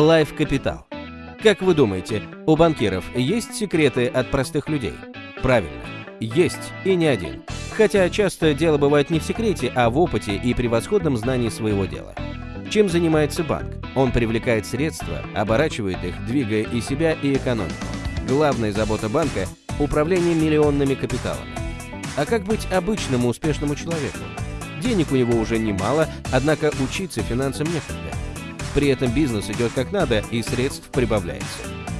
Life Capital. Как вы думаете, у банкиров есть секреты от простых людей? Правильно, есть и не один. Хотя часто дело бывает не в секрете, а в опыте и превосходном знании своего дела. Чем занимается банк? Он привлекает средства, оборачивает их, двигая и себя, и экономику. Главная забота банка – управление миллионными капиталами. А как быть обычному успешному человеку? Денег у него уже немало, однако учиться финансам некогда. При этом бизнес идет как надо и средств прибавляется.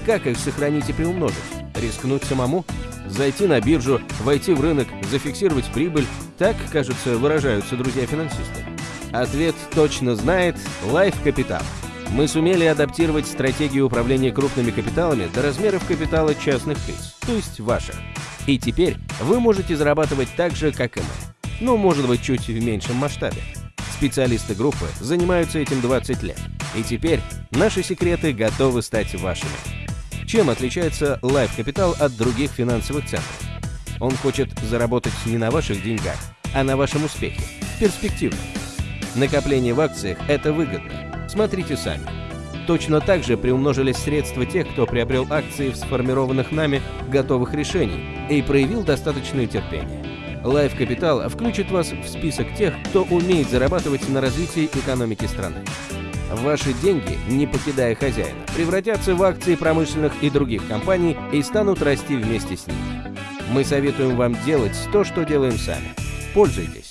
Как их сохранить и приумножить? Рискнуть самому? Зайти на биржу, войти в рынок, зафиксировать прибыль? Так, кажется, выражаются друзья-финансисты. Ответ точно знает Life Capital. Мы сумели адаптировать стратегию управления крупными капиталами до размеров капитала частных лиц, то есть ваших. И теперь вы можете зарабатывать так же, как и мы. Ну, может быть, чуть в меньшем масштабе. Специалисты группы занимаются этим 20 лет. И теперь наши секреты готовы стать вашими. Чем отличается Life Capital от других финансовых центров? Он хочет заработать не на ваших деньгах, а на вашем успехе. Перспективно. Накопление в акциях – это выгодно. Смотрите сами. Точно так же приумножились средства тех, кто приобрел акции в сформированных нами готовых решений и проявил достаточное терпение. Life Capital включит вас в список тех, кто умеет зарабатывать на развитии экономики страны. Ваши деньги, не покидая хозяина, превратятся в акции промышленных и других компаний и станут расти вместе с ними. Мы советуем вам делать то, что делаем сами. Пользуйтесь.